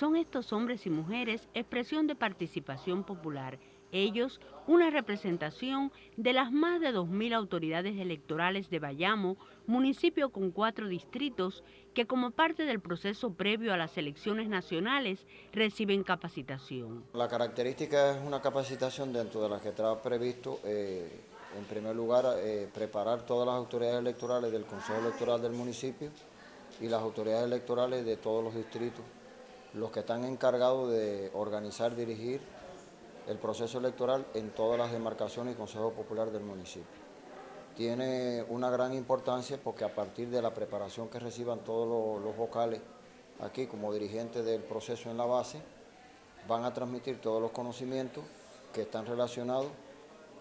Son estos hombres y mujeres expresión de participación popular ellos una representación de las más de 2.000 autoridades electorales de Bayamo, municipio con cuatro distritos que como parte del proceso previo a las elecciones nacionales reciben capacitación. La característica es una capacitación dentro de la que está previsto, eh, en primer lugar, eh, preparar todas las autoridades electorales del Consejo Electoral del municipio y las autoridades electorales de todos los distritos, los que están encargados de organizar, dirigir el proceso electoral en todas las demarcaciones y consejos populares del municipio. Tiene una gran importancia porque a partir de la preparación que reciban todos los, vocales aquí como dirigentes del proceso en la base, van a transmitir todos los conocimientos que están relacionados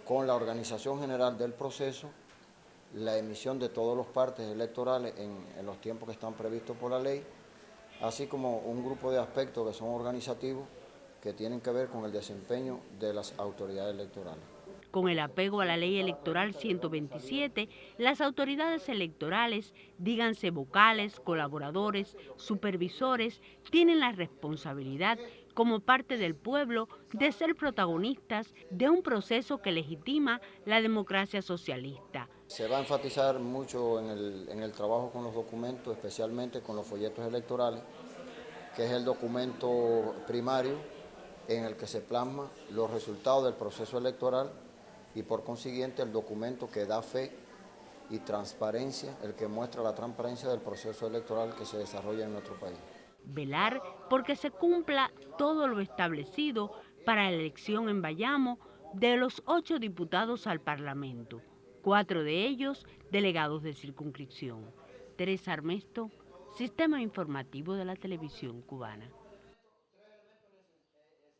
con la organización general del proceso, la emisión de todos los partes electorales en, los tiempos que están previstos por la ley, así como un grupo de aspectos que son organizativos que tienen que ver con el desempeño de las autoridades electorales. Con el apego a la ley electoral 127, las autoridades electorales, díganse vocales, colaboradores, supervisores, tienen la responsabilidad como parte del pueblo de ser protagonistas de un proceso que legitima la democracia socialista. Se va a enfatizar mucho en el, trabajo con los documentos, especialmente con los folletos electorales, que es el documento primario en el que se plasma los resultados del proceso electoral y por consiguiente el documento que da fe y transparencia, el que muestra la transparencia del proceso electoral que se desarrolla en nuestro país. Velar porque se cumpla todo lo establecido para la elección en Bayamo de los ocho diputados al Parlamento, cuatro de ellos delegados de circunscripción. Teresa Armesto, Sistema Informativo de la Televisión Cubana.